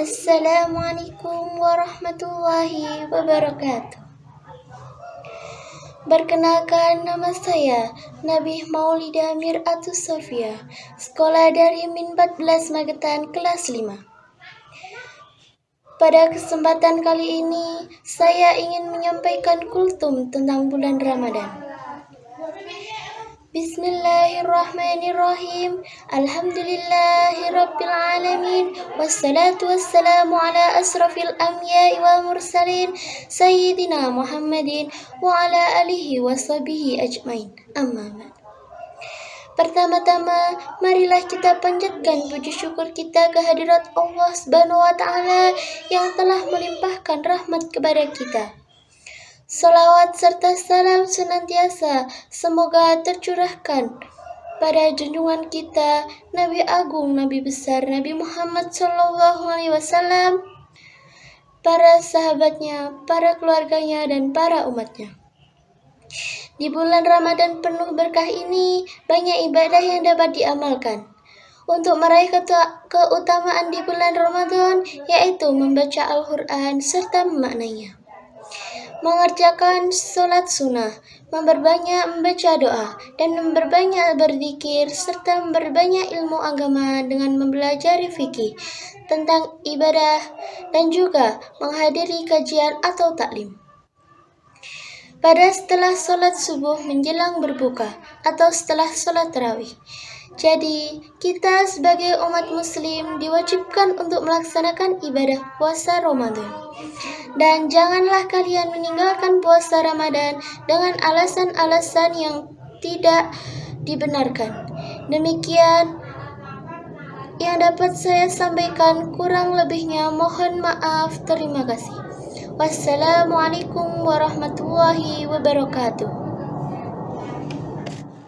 Assalamualaikum warahmatullahi wabarakatuh. Perkenalkan nama saya Nabi Maulida Miratus Sofia, sekolah dari Min 14 Magetan kelas 5. Pada kesempatan kali ini, saya ingin menyampaikan kultum tentang bulan Ramadan. Bismillahirrahmanirrahim. Alhamdulillahirabbil wassalamu ala asrafil anbiya'i wal mursalin sayyidina Muhammadin wa ala alihi washabihi ajmain. Amma Pertama-tama, marilah kita panjatkan puji syukur kita kehadirat Allah Subhanahu wa taala yang telah melimpahkan rahmat kepada kita. Salawat serta salam senantiasa semoga tercurahkan pada junjungan kita Nabi Agung, Nabi besar Nabi Muhammad Sallallahu Alaihi Wasallam, para sahabatnya, para keluarganya, dan para umatnya. Di bulan Ramadan penuh berkah ini, banyak ibadah yang dapat diamalkan. Untuk meraih keutamaan di bulan Ramadan, yaitu membaca Al-Quran serta memaknainya mengerjakan sholat sunnah, memperbanyak membaca doa, dan memperbanyak berzikir, serta memperbanyak ilmu agama dengan mempelajari fikih tentang ibadah dan juga menghadiri kajian atau taklim. Pada setelah sholat subuh menjelang berbuka atau setelah sholat tarawih, jadi, kita sebagai umat muslim diwajibkan untuk melaksanakan ibadah puasa Ramadan. Dan janganlah kalian meninggalkan puasa Ramadan dengan alasan-alasan yang tidak dibenarkan. Demikian yang dapat saya sampaikan. Kurang lebihnya mohon maaf. Terima kasih. Wassalamualaikum warahmatullahi wabarakatuh